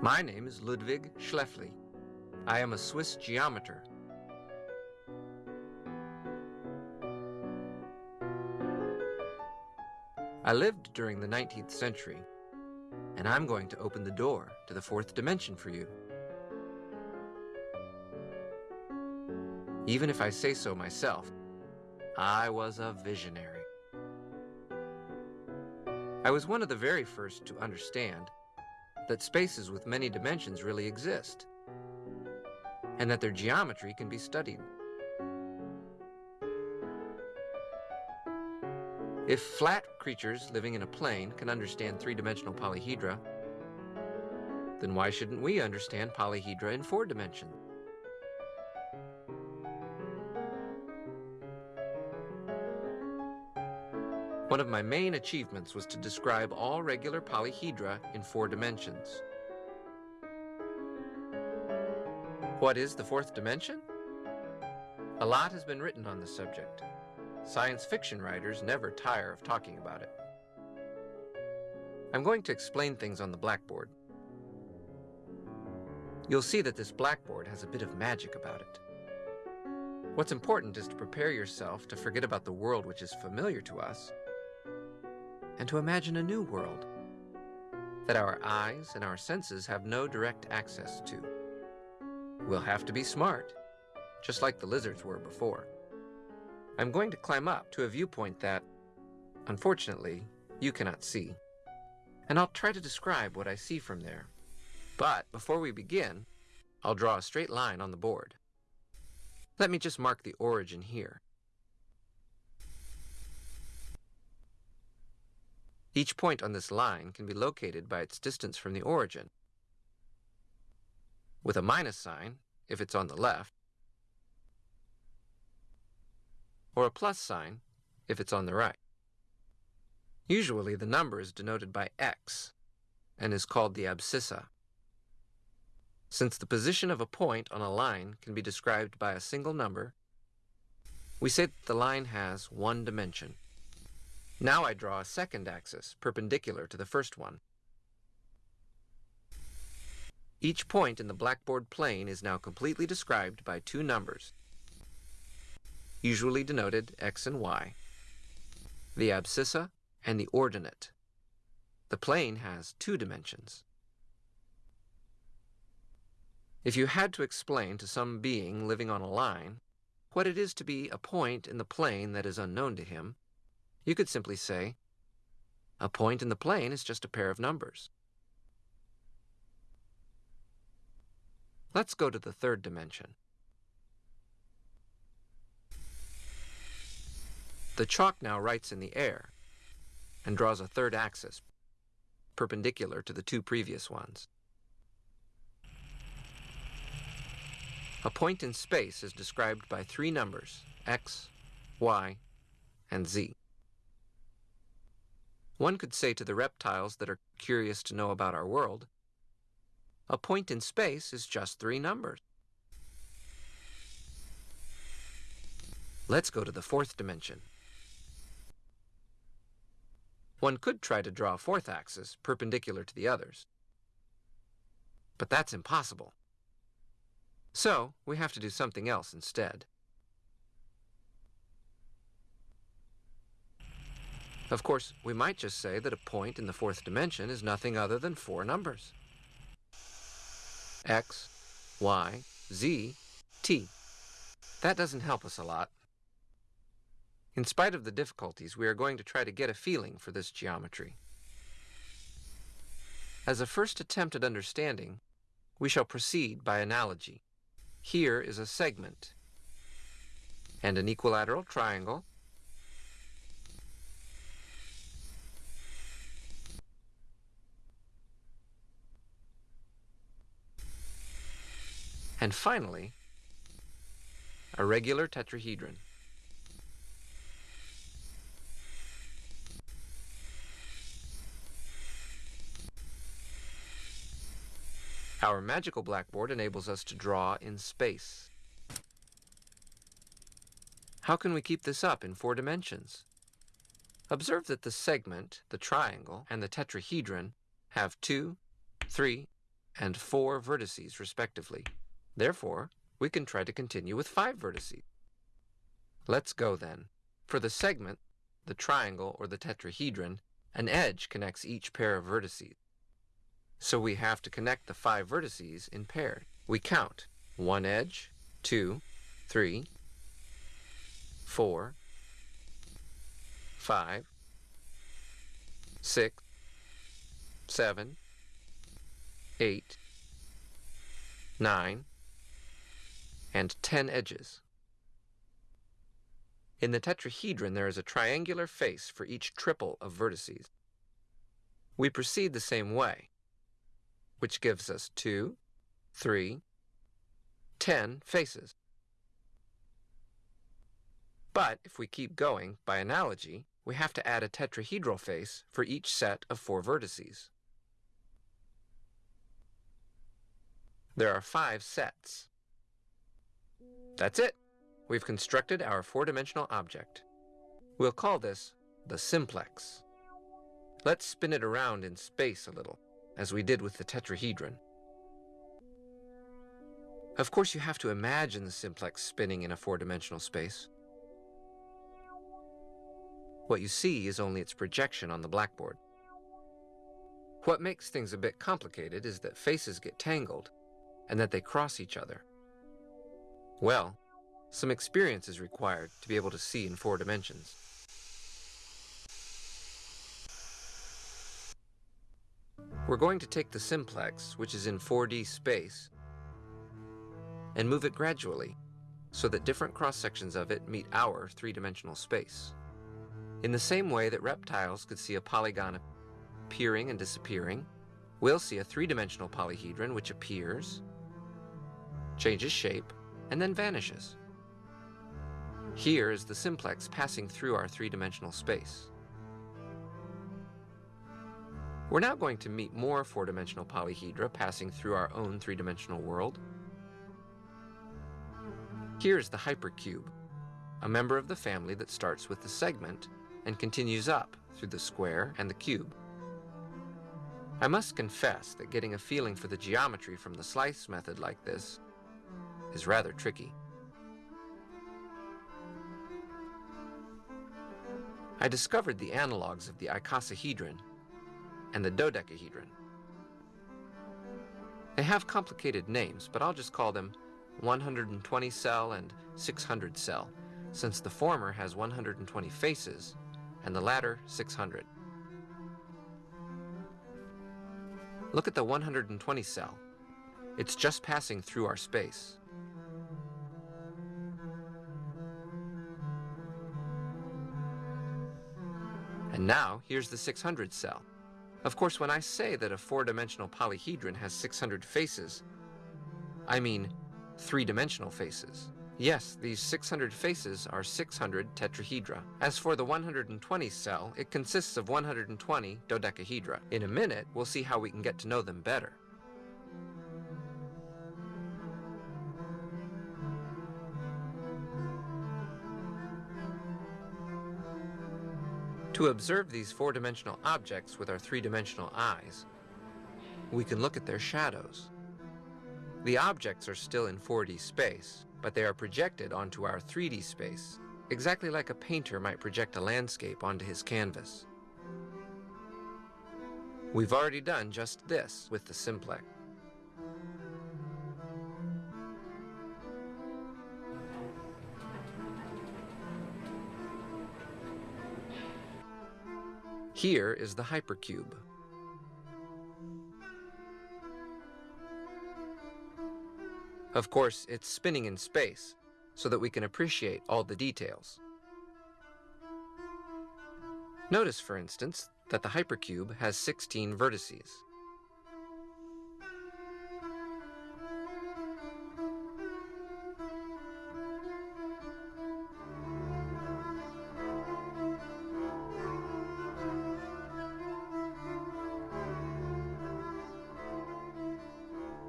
My name is Ludwig Schläfli. I am a Swiss geometer. I lived during the 19th century, and I'm going to open the door to the fourth dimension for you. Even if I say so myself, I was a visionary. I was one of the very first to understand that spaces with many dimensions really exist, and that their geometry can be studied. If flat creatures living in a plane can understand three-dimensional polyhedra, then why shouldn't we understand polyhedra in four dimensions? One of my main achievements was to describe all regular polyhedra in four dimensions. What is the fourth dimension? A lot has been written on the subject. Science fiction writers never tire of talking about it. I'm going to explain things on the blackboard. You'll see that this blackboard has a bit of magic about it. What's important is to prepare yourself to forget about the world which is familiar to us and to imagine a new world that our eyes and our senses have no direct access to. We'll have to be smart, just like the lizards were before. I'm going to climb up to a viewpoint that, unfortunately, you cannot see. And I'll try to describe what I see from there. But before we begin, I'll draw a straight line on the board. Let me just mark the origin here. Each point on this line can be located by its distance from the origin, with a minus sign if it's on the left, or a plus sign if it's on the right. Usually the number is denoted by x and is called the abscissa. Since the position of a point on a line can be described by a single number, we say that the line has one dimension. Now I draw a second axis, perpendicular to the first one. Each point in the blackboard plane is now completely described by two numbers, usually denoted x and y, the abscissa and the ordinate. The plane has two dimensions. If you had to explain to some being living on a line what it is to be a point in the plane that is unknown to him, you could simply say, a point in the plane is just a pair of numbers. Let's go to the third dimension. The chalk now writes in the air and draws a third axis, perpendicular to the two previous ones. A point in space is described by three numbers, x, y, and z. One could say to the reptiles that are curious to know about our world, a point in space is just three numbers. Let's go to the fourth dimension. One could try to draw a fourth axis perpendicular to the others. But that's impossible. So, we have to do something else instead. Of course, we might just say that a point in the fourth dimension is nothing other than four numbers. X, Y, Z, T. That doesn't help us a lot. In spite of the difficulties, we are going to try to get a feeling for this geometry. As a first attempt at understanding, we shall proceed by analogy. Here is a segment and an equilateral triangle And finally, a regular tetrahedron. Our magical blackboard enables us to draw in space. How can we keep this up in four dimensions? Observe that the segment, the triangle, and the tetrahedron have two, three, and 4 vertices, respectively. Therefore, we can try to continue with 5 vertices. Let's go then. For the segment, the triangle or the tetrahedron, an edge connects each pair of vertices. So we have to connect the five vertices in pairs. We count one edge, two, three, four, five, six, seven, eight, nine, and ten edges. In the tetrahedron, there is a triangular face for each triple of vertices. We proceed the same way, which gives us two, three, ten faces. But if we keep going, by analogy, we have to add a tetrahedral face for each set of four vertices. There are five sets. That's it. We've constructed our four-dimensional object. We'll call this the simplex. Let's spin it around in space a little, as we did with the tetrahedron. Of course, you have to imagine the simplex spinning in a four-dimensional space. What you see is only its projection on the blackboard. What makes things a bit complicated is that faces get tangled and that they cross each other. Well, some experience is required to be able to see in four dimensions. We're going to take the simplex, which is in 4D space, and move it gradually so that different cross-sections of it meet our three-dimensional space. In the same way that reptiles could see a polygon appearing and disappearing, we'll see a three-dimensional polyhedron which appears, changes shape, and then vanishes. Here is the simplex passing through our three-dimensional space. We're now going to meet more four-dimensional polyhedra passing through our own three-dimensional world. Here's the hypercube, a member of the family that starts with the segment and continues up through the square and the cube. I must confess that getting a feeling for the geometry from the slice method like this is rather tricky. I discovered the analogs of the icosahedron and the dodecahedron. They have complicated names, but I'll just call them 120 cell and 600 cell, since the former has 120 faces and the latter 600. Look at the 120 cell. It's just passing through our space. And now, here's the 600 cell. Of course, when I say that a four-dimensional polyhedron has 600 faces, I mean three-dimensional faces. Yes, these 600 faces are 600 tetrahedra. As for the 120 cell, it consists of 120 dodecahedra. In a minute, we'll see how we can get to know them better. To observe these four-dimensional objects with our three-dimensional eyes, we can look at their shadows. The objects are still in 4D space, but they are projected onto our 3D space, exactly like a painter might project a landscape onto his canvas. We've already done just this with the simplex. Here is the hypercube. Of course, it's spinning in space, so that we can appreciate all the details. Notice, for instance, that the hypercube has 16 vertices.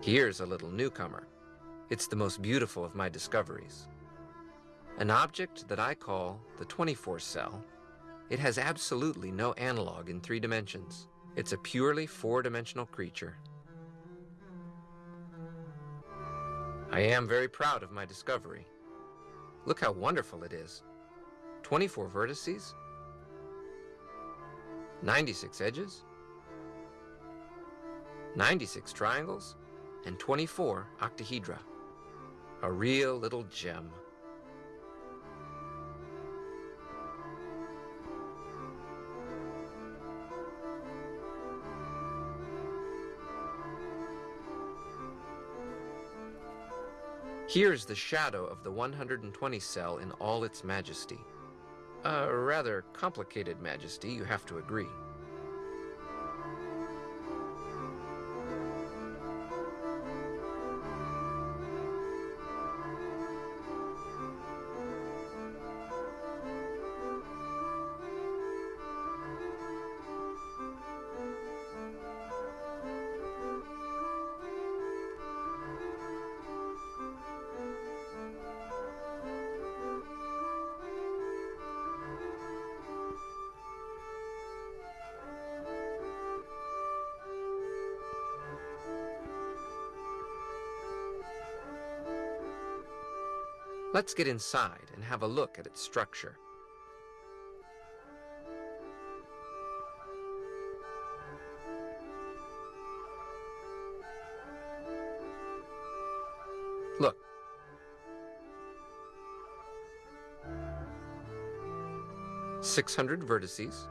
Here's a little newcomer. It's the most beautiful of my discoveries. An object that I call the 24 cell. It has absolutely no analog in three dimensions. It's a purely four-dimensional creature. I am very proud of my discovery. Look how wonderful it is. 24 vertices, 96 edges, 96 triangles, and 24 octahedra. A real little gem. Here's the shadow of the 120 cell in all its majesty. A rather complicated majesty, you have to agree. Let's get inside and have a look at its structure. Look. Six hundred vertices.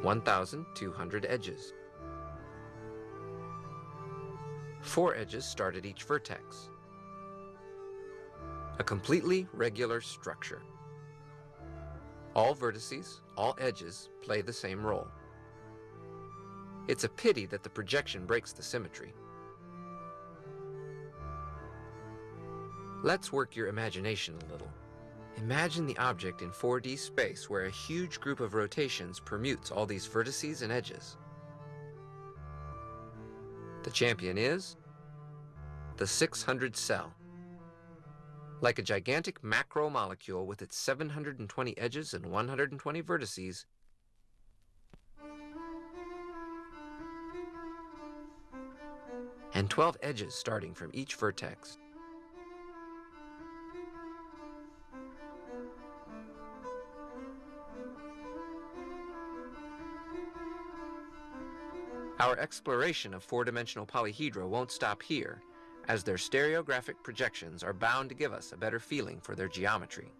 One thousand two hundred edges. Four edges start at each vertex. A completely regular structure. All vertices, all edges, play the same role. It's a pity that the projection breaks the symmetry. Let's work your imagination a little. Imagine the object in 4D space where a huge group of rotations permutes all these vertices and edges. The champion is the 600 cell. Like a gigantic macromolecule with its 720 edges and 120 vertices, and 12 edges starting from each vertex. Our exploration of four-dimensional polyhedra won't stop here as their stereographic projections are bound to give us a better feeling for their geometry.